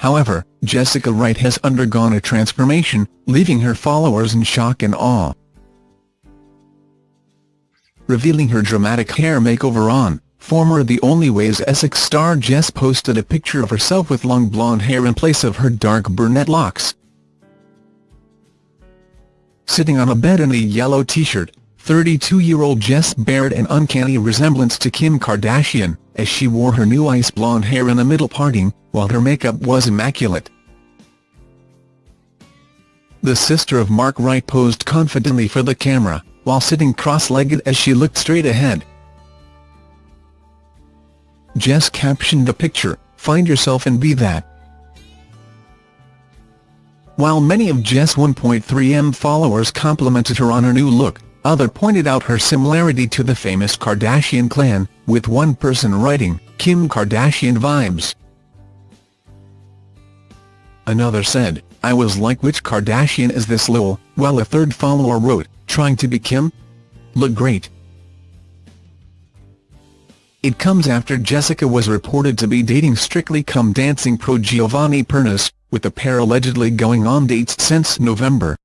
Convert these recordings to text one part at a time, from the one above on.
However, Jessica Wright has undergone a transformation, leaving her followers in shock and awe. Revealing her dramatic hair makeover on, former The Only Way Is Essex star Jess posted a picture of herself with long blonde hair in place of her dark brunette locks. Sitting on a bed in a yellow t-shirt, 32-year-old Jess bared an uncanny resemblance to Kim Kardashian, as she wore her new ice blonde hair in a middle parting, while her makeup was immaculate. The sister of Mark Wright posed confidently for the camera, while sitting cross-legged as she looked straight ahead. Jess captioned the picture, find yourself and be that. While many of Jess' 1.3m followers complimented her on her new look, others pointed out her similarity to the famous Kardashian clan, with one person writing, Kim Kardashian vibes. Another said, I was like which Kardashian is this lol, while a third follower wrote, trying to be Kim? Look great. It comes after Jessica was reported to be dating Strictly Come Dancing pro Giovanni Pernice, with the pair allegedly going on dates since November.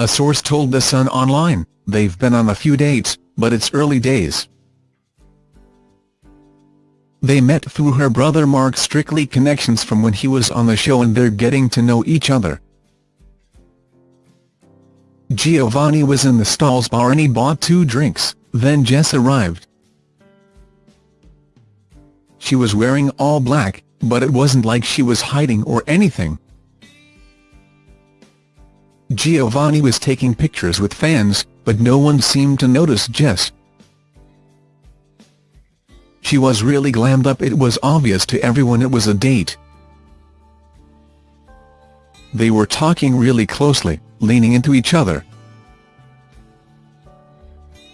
A source told The Sun Online, they've been on a few dates, but it's early days. They met through her brother Mark's Strictly connections from when he was on the show and they're getting to know each other. Giovanni was in the stalls bar and he bought two drinks. Then Jess arrived. She was wearing all black, but it wasn't like she was hiding or anything. Giovanni was taking pictures with fans, but no one seemed to notice Jess. She was really glammed up it was obvious to everyone it was a date. They were talking really closely, leaning into each other,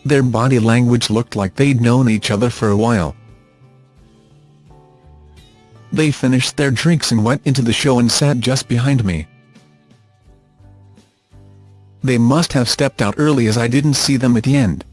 their body language looked like they'd known each other for a while. They finished their drinks and went into the show and sat just behind me. They must have stepped out early as I didn't see them at the end.